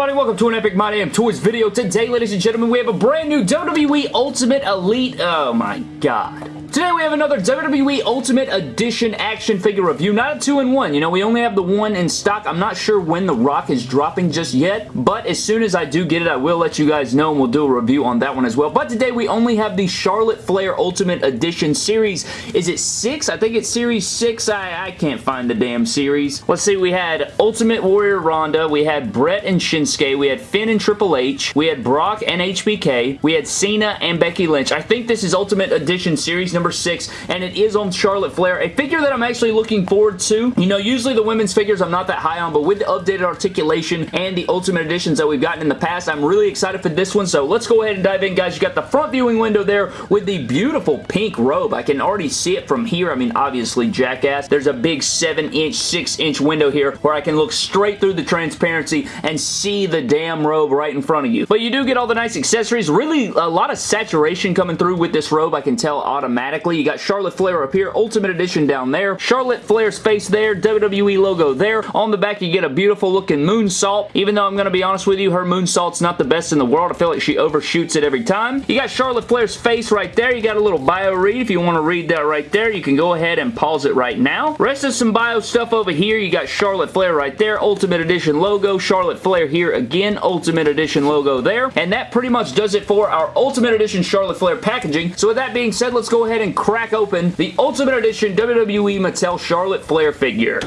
everybody? Welcome to an Epic My Damn Toys video. Today, ladies and gentlemen, we have a brand new WWE Ultimate Elite. Oh my god. Today we have another WWE Ultimate Edition action figure review. Not a two-in-one. You know, we only have the one in stock. I'm not sure when The Rock is dropping just yet, but as soon as I do get it, I will let you guys know and we'll do a review on that one as well. But today we only have the Charlotte Flair Ultimate Edition series. Is it six? I think it's series six. I, I can't find the damn series. Let's see. We had Ultimate Warrior Ronda. We had Bret and Shinsuke. We had Finn and Triple H. We had Brock and HBK. We had Cena and Becky Lynch. I think this is Ultimate Edition series number six, and it is on Charlotte Flair. A figure that I'm actually looking forward to. You know, usually the women's figures I'm not that high on, but with the updated articulation and the Ultimate Editions that we've gotten in the past, I'm really excited for this one, so let's go ahead and dive in, guys. You got the front viewing window there with the beautiful pink robe. I can already see it from here. I mean, obviously, jackass. There's a big 7-inch, 6-inch window here where I can look straight through the transparency and see the damn robe right in front of you. But you do get all the nice accessories. Really, a lot of saturation coming through with this robe, I can tell automatically You got Charlotte Flair up here, Ultimate Edition down there, Charlotte Flair's face there, WWE logo there. On the back, you get a beautiful looking moonsault. Even though I'm going to be honest with you, her moonsault's not the best in the world. I feel like she overshoots it every time. You got Charlotte Flair's face right there. You got a little bio read. If you want to read that right there, you can go ahead and pause it right now. Rest of some bio stuff over here. You got Charlotte Flair right there, Ultimate Edition logo, Charlotte Flair here again, Ultimate Edition logo there. And that pretty much does it for our Ultimate Edition Charlotte Flair packaging. So with that being said, let's go ahead ahead and crack open the Ultimate Edition WWE Mattel Charlotte Flair figure.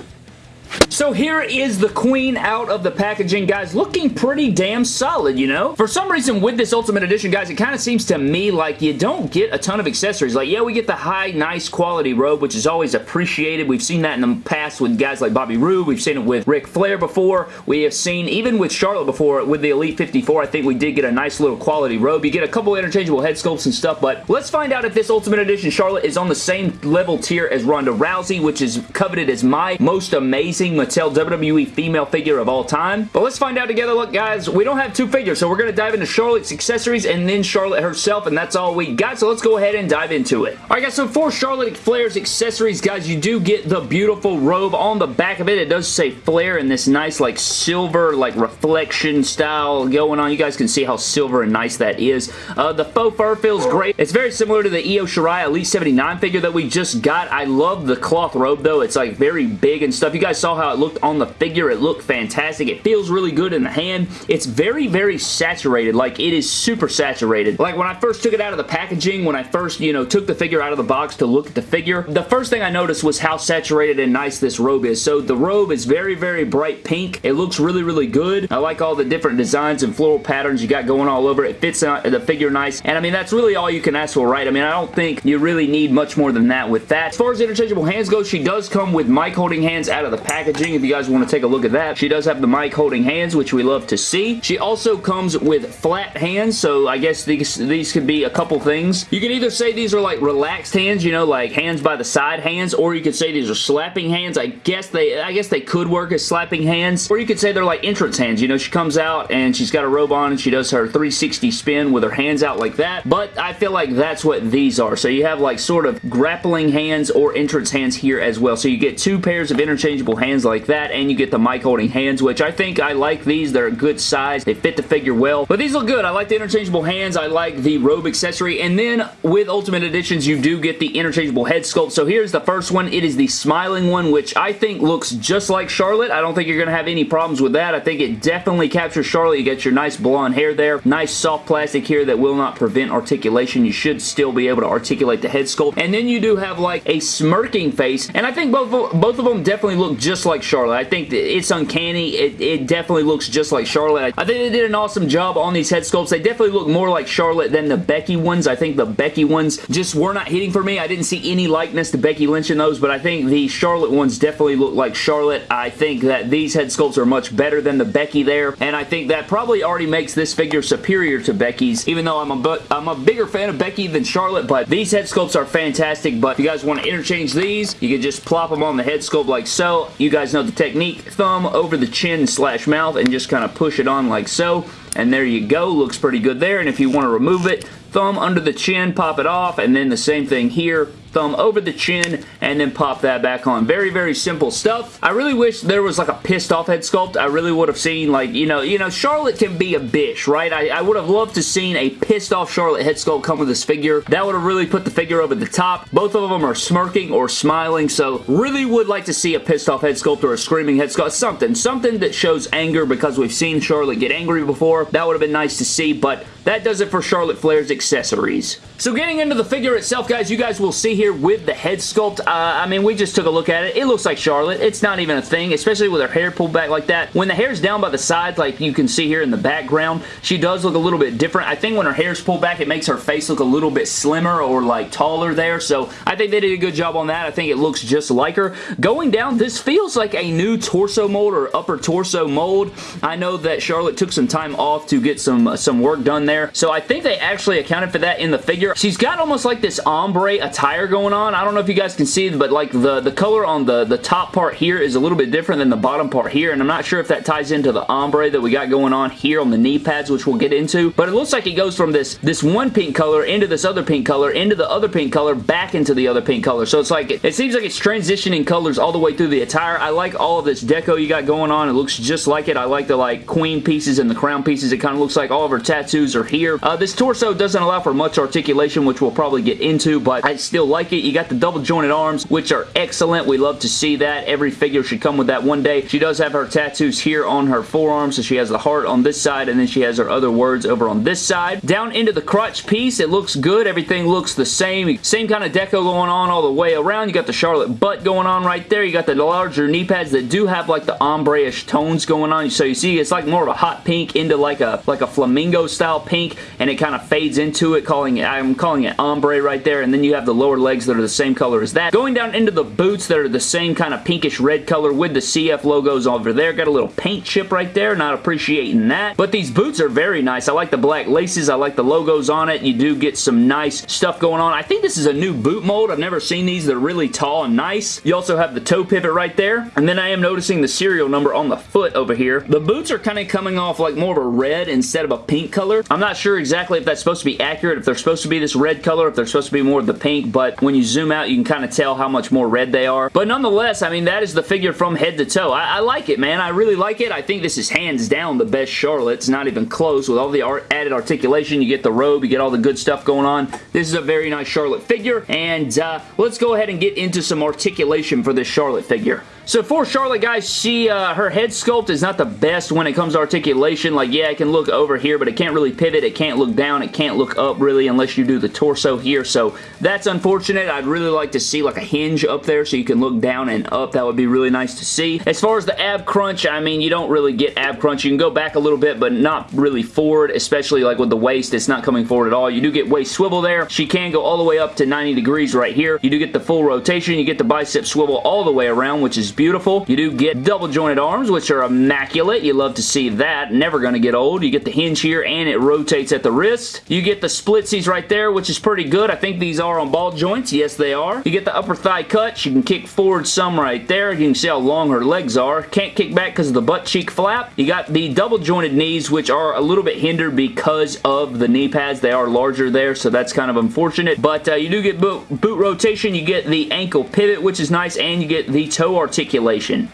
So here is the queen out of the packaging, guys. Looking pretty damn solid, you know? For some reason, with this Ultimate Edition, guys, it kind of seems to me like you don't get a ton of accessories. Like, yeah, we get the high, nice quality robe, which is always appreciated. We've seen that in the past with guys like Bobby Roode. We've seen it with Ric Flair before. We have seen, even with Charlotte before, with the Elite 54, I think we did get a nice little quality robe. You get a couple interchangeable head sculpts and stuff, but let's find out if this Ultimate Edition Charlotte is on the same level tier as Ronda Rousey, which is coveted as my most amazing Mattel WWE female figure of all time. But let's find out together. Look, guys, we don't have two figures, so we're going to dive into Charlotte's accessories and then Charlotte herself, and that's all we got, so let's go ahead and dive into it. Alright, guys, so for Charlotte Flair's accessories, guys, you do get the beautiful robe. On the back of it, it does say Flair in this nice, like, silver, like, reflection style going on. You guys can see how silver and nice that is. Uh, the faux fur feels great. It's very similar to the Io Shirai Elite 79 figure that we just got. I love the cloth robe, though. It's, like, very big and stuff. You guys saw how it looked on the figure. It looked fantastic. It feels really good in the hand. It's very, very saturated. Like, it is super saturated. Like, when I first took it out of the packaging, when I first, you know, took the figure out of the box to look at the figure, the first thing I noticed was how saturated and nice this robe is. So, the robe is very, very bright pink. It looks really, really good. I like all the different designs and floral patterns you got going all over. It fits the figure nice. And, I mean, that's really all you can ask for, right? I mean, I don't think you really need much more than that with that. As far as interchangeable hands go, she does come with mic holding hands out of the packaging if you guys want to take a look at that. She does have the mic holding hands, which we love to see. She also comes with flat hands, so I guess these, these could be a couple things. You can either say these are like relaxed hands, you know, like hands by the side hands, or you could say these are slapping hands. I guess they I guess they could work as slapping hands, or you could say they're like entrance hands. You know, she comes out and she's got a robe on and she does her 360 spin with her hands out like that, but I feel like that's what these are. So you have like sort of grappling hands or entrance hands here as well. So you get two pairs of interchangeable hands like that, and you get the mic holding hands, which I think I like these. They're a good size. They fit the figure well. But these look good. I like the interchangeable hands. I like the robe accessory. And then with Ultimate Editions, you do get the interchangeable head sculpt. So here's the first one. It is the smiling one, which I think looks just like Charlotte. I don't think you're going to have any problems with that. I think it definitely captures Charlotte. You get your nice blonde hair there. Nice soft plastic here that will not prevent articulation. You should still be able to articulate the head sculpt. And then you do have like a smirking face. And I think both, both of them definitely look just like Charlotte. I think it's uncanny. It, it definitely looks just like Charlotte. I think they did an awesome job on these head sculpts. They definitely look more like Charlotte than the Becky ones. I think the Becky ones just were not hitting for me. I didn't see any likeness to Becky Lynch in those, but I think the Charlotte ones definitely look like Charlotte. I think that these head sculpts are much better than the Becky there, and I think that probably already makes this figure superior to Becky's, even though I'm a, I'm a bigger fan of Becky than Charlotte, but these head sculpts are fantastic, but if you guys want to interchange these, you can just plop them on the head sculpt like so. You guys know the technique. Thumb over the chin slash mouth and just kind of push it on like so. And there you go. Looks pretty good there. And if you want to remove it, thumb under the chin, pop it off, and then the same thing here thumb over the chin, and then pop that back on. Very, very simple stuff. I really wish there was like a pissed off head sculpt. I really would have seen like, you know, you know, Charlotte can be a bitch, right? I, I would have loved to seen a pissed off Charlotte head sculpt come with this figure. That would have really put the figure over the top. Both of them are smirking or smiling, so really would like to see a pissed off head sculpt or a screaming head sculpt. Something. Something that shows anger because we've seen Charlotte get angry before. That would have been nice to see, but that does it for Charlotte Flair's accessories. So getting into the figure itself, guys, you guys will see here with the head sculpt, uh, I mean, we just took a look at it. It looks like Charlotte. It's not even a thing, especially with her hair pulled back like that. When the hair's down by the sides, like you can see here in the background, she does look a little bit different. I think when her hair's pulled back, it makes her face look a little bit slimmer or like taller there, so I think they did a good job on that. I think it looks just like her. Going down, this feels like a new torso mold or upper torso mold. I know that Charlotte took some time off to get some, uh, some work done there, so I think they actually accounted for that in the figure. She's got almost like this ombre attire going on. I don't know if you guys can see, but like the, the color on the, the top part here is a little bit different than the bottom part here, and I'm not sure if that ties into the ombre that we got going on here on the knee pads, which we'll get into, but it looks like it goes from this, this one pink color into this other pink color, into the other pink color, back into the other pink color. So it's like, it seems like it's transitioning colors all the way through the attire. I like all of this deco you got going on. It looks just like it. I like the like queen pieces and the crown pieces. It kind of looks like all of her tattoos are here. Uh, this torso doesn't allow for much articulation, which we'll probably get into, but I still like it. You got the double jointed arms, which are excellent. We love to see that. Every figure should come with that one day. She does have her tattoos here on her forearm, so she has the heart on this side, and then she has her other words over on this side. Down into the crotch piece, it looks good. Everything looks the same. Same kind of deco going on all the way around. You got the Charlotte butt going on right there. You got the larger knee pads that do have like the ombre-ish tones going on. So you see it's like more of a hot pink into like a like a flamingo style pink, and it kind of fades into it, calling it, I'm calling it ombre right there, and then you have the lower legs that are the same color as that. Going down into the boots that are the same kind of pinkish red color with the CF logos over there. Got a little paint chip right there, not appreciating that. But these boots are very nice. I like the black laces. I like the logos on it. You do get some nice stuff going on. I think this is a new boot mold. I've never seen these. They're really tall and nice. You also have the toe pivot right there. And then I am noticing the serial number on the foot over here. The boots are kind of coming off like more of a red instead of a pink color. I'm not sure exactly if that's supposed to be accurate, if they're supposed to be this red color, if they're supposed to be more of the pink, but when you zoom out, you can kind of tell how much more red they are. But nonetheless, I mean, that is the figure from head to toe. I, I like it, man. I really like it. I think this is hands down the best Charlotte. It's not even close. With all the art added articulation, you get the robe, you get all the good stuff going on. This is a very nice Charlotte figure, and uh, let's go ahead and get into some articulation for this Charlotte figure. So for Charlotte, guys, she uh, her head sculpt is not the best when it comes to articulation. Like, yeah, it can look over here, but it can't really pivot. It can't look down. It can't look up, really, unless you do the torso here. So that's unfortunate. I'd really like to see, like, a hinge up there so you can look down and up. That would be really nice to see. As far as the ab crunch, I mean, you don't really get ab crunch. You can go back a little bit, but not really forward, especially, like, with the waist. It's not coming forward at all. You do get waist swivel there. She can go all the way up to 90 degrees right here. You do get the full rotation. You get the bicep swivel all the way around, which is beautiful. You do get double jointed arms, which are immaculate. You love to see that. Never going to get old. You get the hinge here, and it rotates at the wrist. You get the splitsies right there, which is pretty good. I think these are on ball joints. Yes, they are. You get the upper thigh cut. You can kick forward some right there. You can see how long her legs are. Can't kick back because of the butt cheek flap. You got the double jointed knees, which are a little bit hindered because of the knee pads. They are larger there, so that's kind of unfortunate. But uh, you do get boot, boot rotation. You get the ankle pivot, which is nice, and you get the toe articulation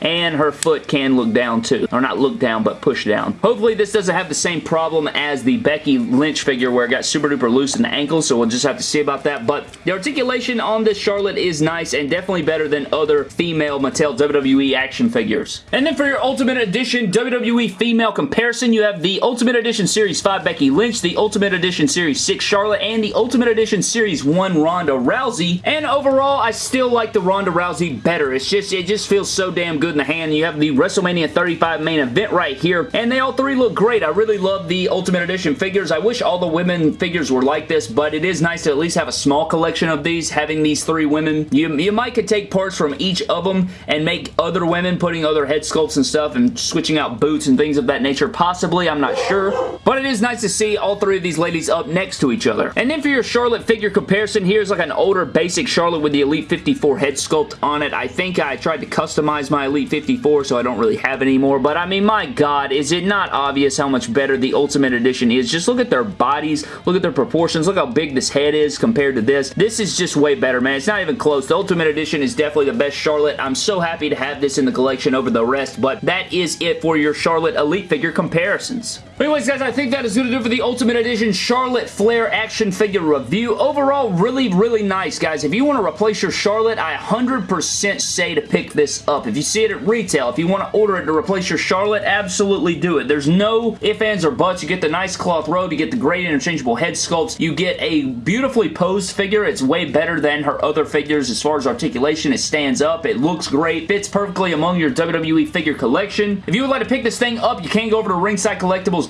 and her foot can look down too. Or not look down, but push down. Hopefully this doesn't have the same problem as the Becky Lynch figure where it got super duper loose in the ankle, so we'll just have to see about that. But the articulation on this Charlotte is nice and definitely better than other female Mattel WWE action figures. And then for your Ultimate Edition WWE female comparison, you have the Ultimate Edition Series 5 Becky Lynch, the Ultimate Edition Series 6 Charlotte, and the Ultimate Edition Series 1 Ronda Rousey. And overall, I still like the Ronda Rousey better. It's just, it just feels so damn damn good in the hand. You have the WrestleMania 35 main event right here, and they all three look great. I really love the Ultimate Edition figures. I wish all the women figures were like this, but it is nice to at least have a small collection of these, having these three women. You, you might could take parts from each of them and make other women, putting other head sculpts and stuff, and switching out boots and things of that nature. Possibly, I'm not sure. But it is nice to see all three of these ladies up next to each other. And then for your Charlotte figure comparison, here's like an older basic Charlotte with the Elite 54 head sculpt on it. I think I tried to custom customize my Elite 54, so I don't really have anymore. But I mean, my God, is it not obvious how much better the Ultimate Edition is? Just look at their bodies, look at their proportions, look how big this head is compared to this. This is just way better, man. It's not even close. The Ultimate Edition is definitely the best Charlotte. I'm so happy to have this in the collection over the rest, but that is it for your Charlotte Elite figure comparisons. Anyways, guys, I think that is going to do for the Ultimate Edition Charlotte Flair action figure review. Overall, really, really nice, guys. If you want to replace your Charlotte, I 100% say to pick this up. If you see it at retail, if you want to order it to replace your Charlotte, absolutely do it. There's no ifs, ands, or buts. You get the nice cloth robe, you get the great interchangeable head sculpts, you get a beautifully posed figure. It's way better than her other figures as far as articulation. It stands up, it looks great, fits perfectly among your WWE figure collection. If you would like to pick this thing up, you can go over to Ringside Collectibles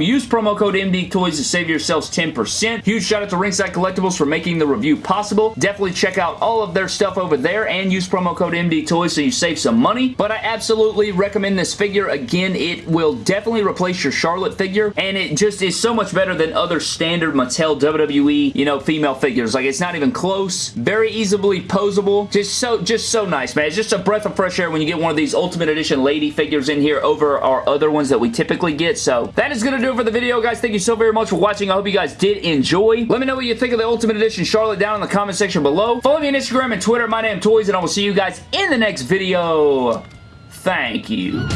Use promo code MD Toys to save yourselves 10%. Huge shout out to Ringside Collectibles for making the review possible. Definitely check out all of their stuff over there and use promo code MD Toys so you save some money. But I absolutely recommend this figure. Again, it will definitely replace your Charlotte figure and it just is so much better than other standard Mattel WWE, you know, female figures. Like, it's not even close. Very easily posable. Just so, just so nice, man. It's just a breath of fresh air when you get one of these Ultimate Edition lady figures in here over our other ones that we typically get. So, that is going to do it for the video, guys. Thank you so very much for watching. I hope you guys did enjoy. Let me know what you think of the Ultimate Edition Charlotte down in the comment section below. Follow me on Instagram and Twitter, My Damn Toys, and I will see you guys in the next video. Thank you.